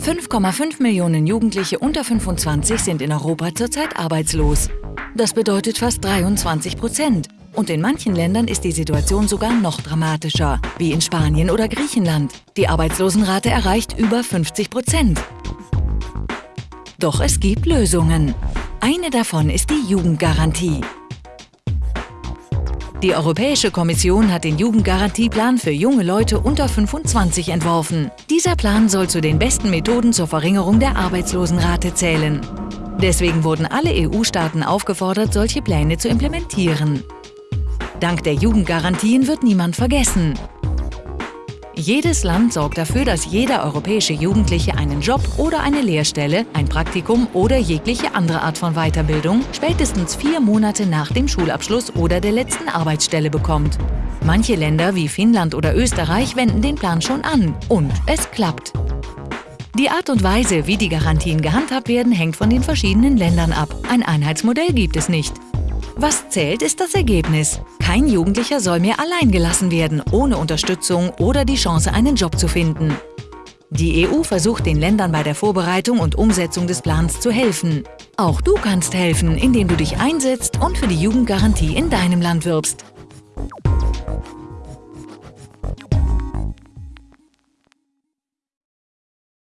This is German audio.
5,5 Millionen Jugendliche unter 25 sind in Europa zurzeit arbeitslos. Das bedeutet fast 23 Prozent. Und in manchen Ländern ist die Situation sogar noch dramatischer, wie in Spanien oder Griechenland. Die Arbeitslosenrate erreicht über 50 Prozent. Doch es gibt Lösungen. Eine davon ist die Jugendgarantie. Die Europäische Kommission hat den Jugendgarantieplan für junge Leute unter 25 entworfen. Dieser Plan soll zu den besten Methoden zur Verringerung der Arbeitslosenrate zählen. Deswegen wurden alle EU-Staaten aufgefordert, solche Pläne zu implementieren. Dank der Jugendgarantien wird niemand vergessen. Jedes Land sorgt dafür, dass jeder europäische Jugendliche einen Job oder eine Lehrstelle, ein Praktikum oder jegliche andere Art von Weiterbildung spätestens vier Monate nach dem Schulabschluss oder der letzten Arbeitsstelle bekommt. Manche Länder wie Finnland oder Österreich wenden den Plan schon an und es klappt. Die Art und Weise, wie die Garantien gehandhabt werden, hängt von den verschiedenen Ländern ab. Ein Einheitsmodell gibt es nicht. Was zählt, ist das Ergebnis. Kein Jugendlicher soll mehr allein gelassen werden, ohne Unterstützung oder die Chance, einen Job zu finden. Die EU versucht den Ländern bei der Vorbereitung und Umsetzung des Plans zu helfen. Auch du kannst helfen, indem du dich einsetzt und für die Jugendgarantie in deinem Land wirbst.